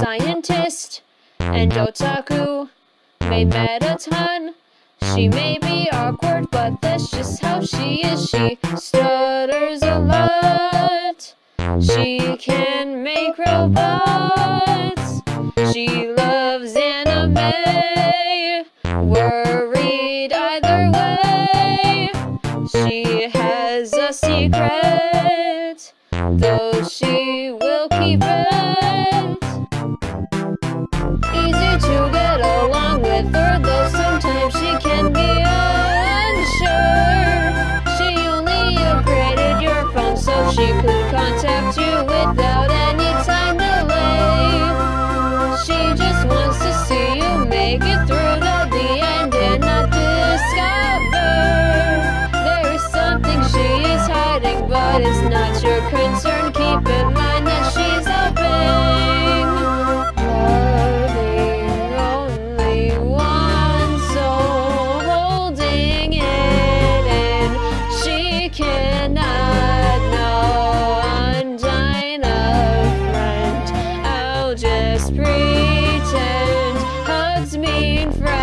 scientist and otaku may a ton. She may be awkward, but that's just how she is. She stutters a lot. She can make robots. She loves anime. Worried either way. She has a secret, though she She could contact you without any time delay. She just wants to see you make it through to the end and not discover. There is something she is hiding, but it's not your concern. pretend hugs mean friends.